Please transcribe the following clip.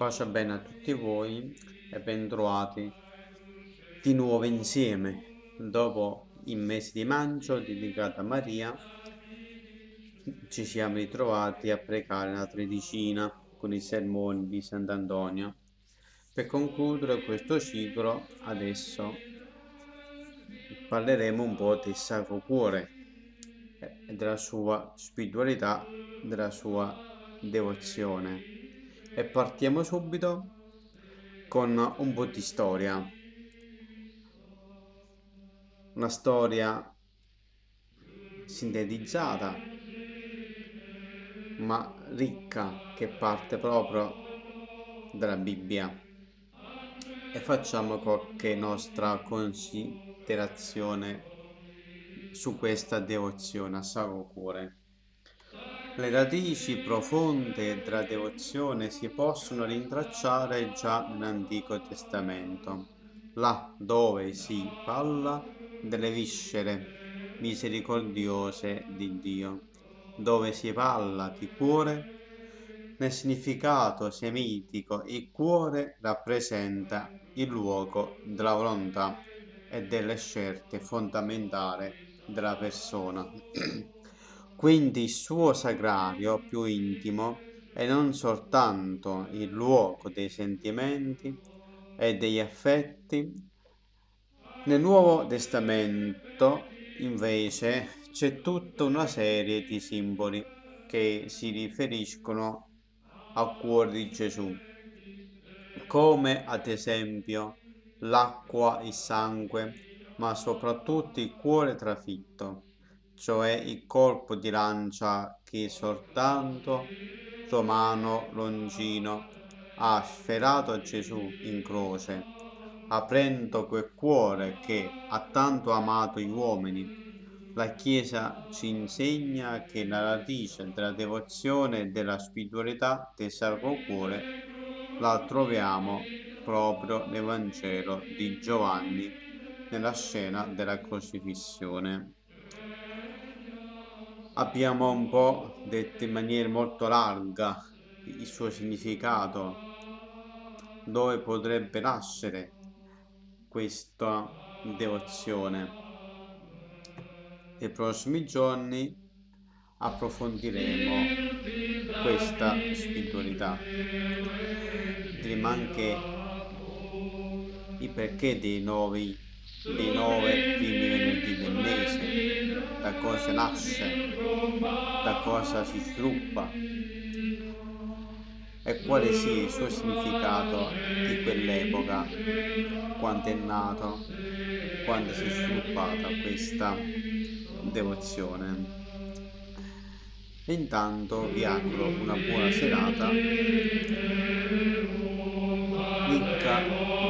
Pace bene a tutti voi e bentrovati di nuovo insieme. Dopo il mese di maggio dedicato a Maria, ci siamo ritrovati a pregare la tredicina con i sermoni di Sant'Antonio. Per concludere questo ciclo, adesso parleremo un po' del Sacro Cuore della sua spiritualità, della sua devozione e partiamo subito con un po' di storia. Una storia sintetizzata ma ricca che parte proprio dalla Bibbia e facciamo qualche nostra considerazione su questa devozione a Sacro Cuore. Le radici profonde della devozione si possono rintracciare già nell'Antico Testamento, là dove si parla delle viscere misericordiose di Dio, dove si parla di cuore nel significato semitico il cuore rappresenta il luogo della volontà e delle scelte fondamentali della persona. Quindi il suo sagrario più intimo è non soltanto il luogo dei sentimenti e degli affetti. Nel Nuovo Testamento invece c'è tutta una serie di simboli che si riferiscono al cuore di Gesù, come ad esempio l'acqua, il sangue, ma soprattutto il cuore trafitto cioè il colpo di lancia che soltanto Romano Longino ha sferato a Gesù in croce, aprendo quel cuore che ha tanto amato gli uomini. La Chiesa ci insegna che la radice della devozione e della spiritualità del Sacro Cuore la troviamo proprio nel Vangelo di Giovanni, nella scena della crocifissione abbiamo un po' detto in maniera molto larga il suo significato, dove potrebbe nascere questa devozione. Nei prossimi giorni approfondiremo questa spiritualità. Vedremo anche i perché dei, nuovi, dei nove primi venerdì da cosa nasce da cosa si sviluppa e quale sia il suo significato di quell'epoca, quando è nato, quando si è sviluppata questa devozione. E intanto vi auguro una buona serata ricca